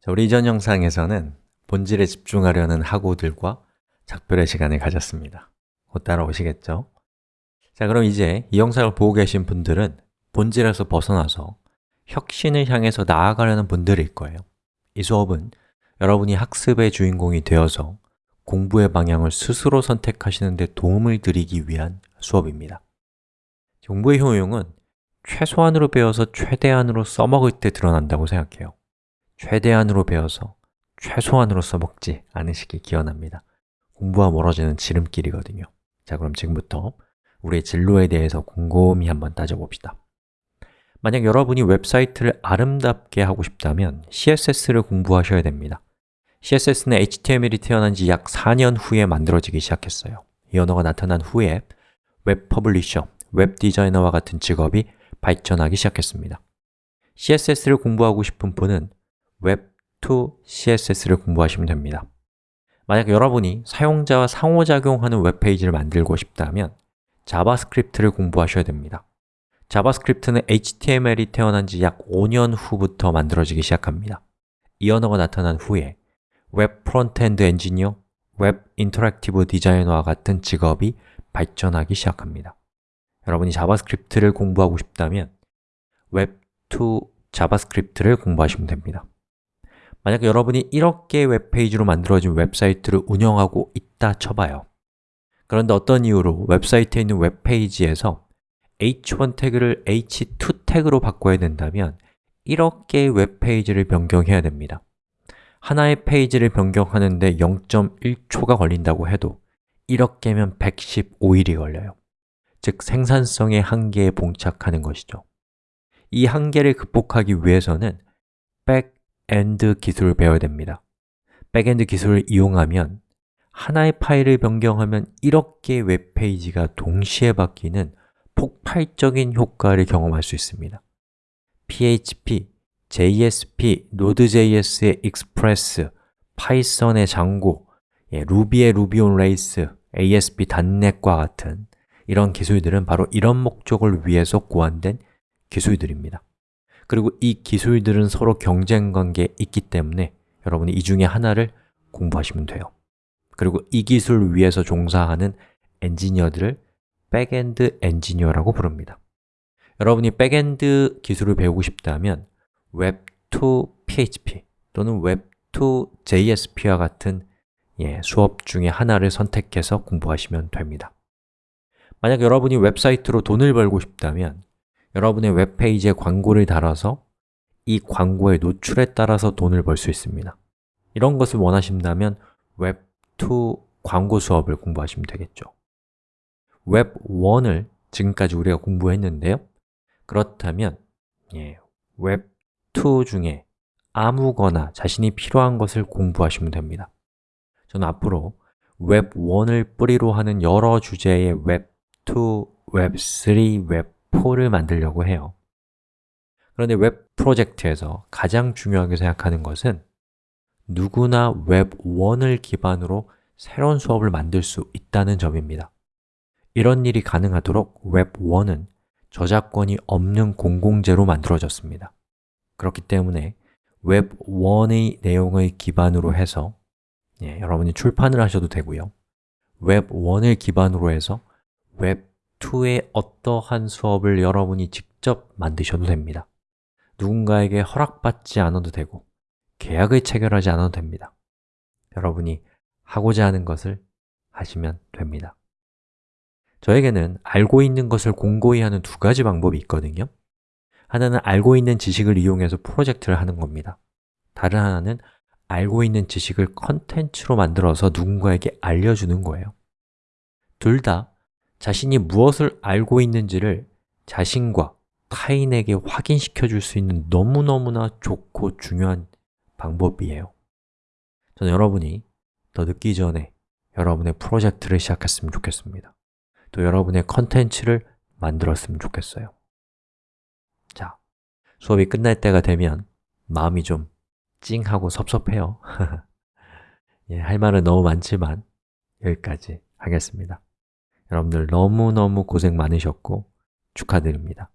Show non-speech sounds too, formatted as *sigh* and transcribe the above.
자, 우리 이전 영상에서는 본질에 집중하려는 학우들과 작별의 시간을 가졌습니다. 곧 따라오시겠죠? 자, 그럼 이제 이 영상을 보고 계신 분들은 본질에서 벗어나서 혁신을 향해서 나아가려는 분들일 거예요. 이 수업은 여러분이 학습의 주인공이 되어서 공부의 방향을 스스로 선택하시는 데 도움을 드리기 위한 수업입니다. 공부의 효용은 최소한으로 배워서 최대한으로 써먹을 때 드러난다고 생각해요 최대한으로 배워서 최소한으로 써먹지 않으시길 기원합니다. 공부와 멀어지는 지름길이거든요. 자, 그럼 지금부터 우리의 진로에 대해서 곰곰이 한번 따져봅시다. 만약 여러분이 웹사이트를 아름답게 하고 싶다면 CSS를 공부하셔야 됩니다. CSS는 HTML이 태어난 지 약 4년 후에 만들어지기 시작했어요. 이 언어가 나타난 후에 웹 publisher, 웹 디자이너와 같은 직업이 발전하기 시작했습니다. CSS를 공부하고 싶은 분은 웹2 CSS를 공부하시면 됩니다. 만약 여러분이 사용자와 상호작용하는 웹페이지를 만들고 싶다면 자바스크립트를 공부하셔야 됩니다. 자바스크립트는 HTML이 태어난 지 약 5년 후부터 만들어지기 시작합니다. 이 언어가 나타난 후에 웹 frontend 엔지니어, 웹 interactive 디자이너와 같은 직업이 발전하기 시작합니다. 여러분이 자바스크립트를 공부하고 싶다면 웹2 자바스크립트를 공부하시면 됩니다 만약 여러분이 이렇게 웹페이지로 만들어진 웹사이트를 운영하고 있다 쳐봐요. 그런데 어떤 이유로 웹사이트에 있는 웹페이지에서 h1 태그를 h2 태그로 바꿔야 된다면 이렇게 웹페이지를 변경해야 됩니다. 하나의 페이지를 변경하는데 0.1초가 걸린다고 해도 이렇게면 115일이 걸려요. 즉, 생산성의 한계에 봉착하는 것이죠. 이 한계를 극복하기 위해서는 back end 기술을 배워야 됩니다. backend 기술을 이용하면 하나의 파일을 변경하면 이렇게 웹페이지가 동시에 바뀌는 폭발적인 효과를 경험할 수 있습니다. PHP, JSP, Node.js의 Express, Python의 Django, 예, Ruby의 Ruby on Rails, ASP.NET과 같은 이런 기술들은 바로 이런 목적을 위해서 고안된 기술들입니다 그리고 이 기술들은 서로 경쟁 관계에 있기 때문에 여러분이 이 중에 하나를 공부하시면 돼요. 그리고 이 기술을 위해서 종사하는 엔지니어들을 backend 엔지니어라고 부릅니다. 여러분이 backend 기술을 배우고 싶다면 웹2 PHP 또는 웹2 JSP와 같은 예, 수업 중에 하나를 선택해서 공부하시면 됩니다. 만약 여러분이 웹사이트로 돈을 벌고 싶다면 여러분의 웹페이지에 광고를 달아서 이 광고의 노출에 따라서 돈을 벌 수 있습니다. 이런 것을 원하신다면 웹2 광고 수업을 공부하시면 되겠죠. 웹1을 지금까지 우리가 공부했는데요. 그렇다면 예, 웹2 중에 아무거나 자신이 필요한 것을 공부하시면 됩니다. 저는 앞으로 웹1을 뿌리로 하는 여러 주제의 웹2, 웹3, 웹 4를 만들려고 해요. 그런데 웹 프로젝트에서 가장 중요하게 생각하는 것은 누구나 웹1을 기반으로 새로운 수업을 만들 수 있다는 점입니다. 이런 일이 가능하도록 웹1은 저작권이 없는 공공재로 만들어졌습니다. 그렇기 때문에 웹1의 내용을 기반으로 해서 예, 여러분이 출판을 하셔도 되고요. 웹1을 기반으로 해서 웹 2의 어떠한 수업을 여러분이 직접 만드셔도 됩니다. 누군가에게 허락받지 않아도 되고 계약을 체결하지 않아도 됩니다. 여러분이 하고자 하는 것을 하시면 됩니다. 저에게는 알고 있는 것을 공고히 하는 두 가지 방법이 있거든요. 하나는 알고 있는 지식을 이용해서 프로젝트를 하는 겁니다. 다른 하나는 알고 있는 지식을 컨텐츠로 만들어서 누군가에게 알려주는 거예요. 둘 다 자신이 무엇을 알고 있는지를 자신과 타인에게 확인시켜 줄 수 있는 너무너무나 좋고 중요한 방법이에요. 저는 여러분이 더 늦기 전에 여러분의 프로젝트를 시작했으면 좋겠습니다. 또 여러분의 컨텐츠를 만들었으면 좋겠어요. 자, 수업이 끝날 때가 되면 마음이 좀 찡하고 섭섭해요. *laughs* 예, 할 말은 너무 많지만 여기까지 하겠습니다 여러분들 너무너무 고생 많으셨고 축하드립니다